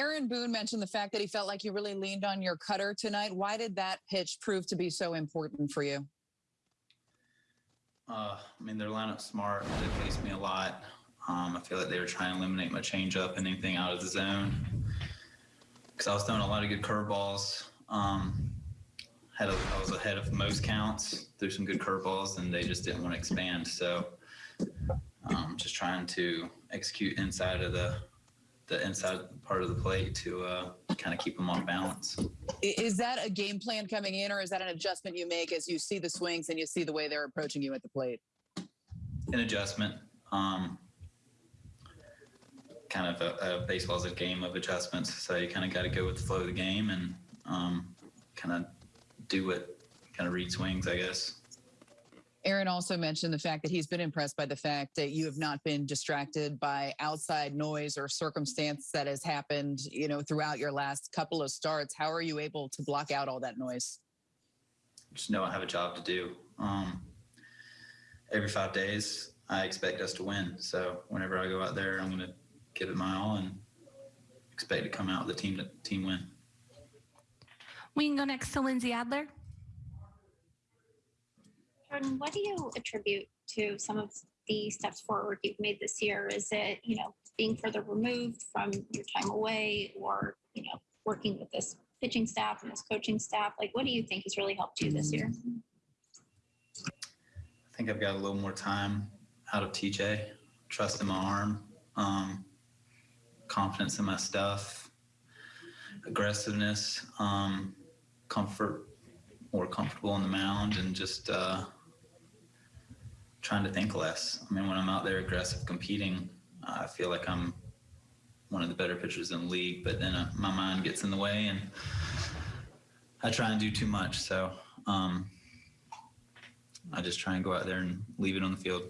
Aaron Boone mentioned the fact that he felt like you really leaned on your cutter tonight. Why did that pitch prove to be so important for you? Uh, I mean, their lineup's smart. They faced me a lot. Um, I feel like they were trying to eliminate my changeup and anything out of the zone. Because I was throwing a lot of good curveballs. Um, had a, I was ahead of most counts, threw some good curveballs, and they just didn't want to expand. So, um, just trying to execute inside of the the inside part of the plate to uh, kind of keep them off balance. Is that a game plan coming in, or is that an adjustment you make as you see the swings and you see the way they're approaching you at the plate? An adjustment. Um, kind of a, a baseball's a game of adjustments, so you kind of got to go with the flow of the game and um, kind of do what kind of read swings, I guess. Aaron also mentioned the fact that he's been impressed by the fact that you have not been distracted by outside noise or circumstance that has happened, you know, throughout your last couple of starts. How are you able to block out all that noise? Just know I have a job to do. Um, every five days, I expect us to win. So whenever I go out there, I'm going to give it my all and expect to come out with a team team win. We can go next to Lindsey Adler. Jordan, what do you attribute to some of the steps forward you've made this year? Is it, you know, being further removed from your time away or, you know, working with this pitching staff and this coaching staff? Like, what do you think has really helped you this year? I think I've got a little more time out of TJ, trust in my arm, um, confidence in my stuff, aggressiveness, um, comfort, more comfortable on the mound, and just uh, trying to think less. I mean, when I'm out there aggressive competing, I feel like I'm one of the better pitchers in the league, but then uh, my mind gets in the way and I try and do too much. So, um, I just try and go out there and leave it on the field.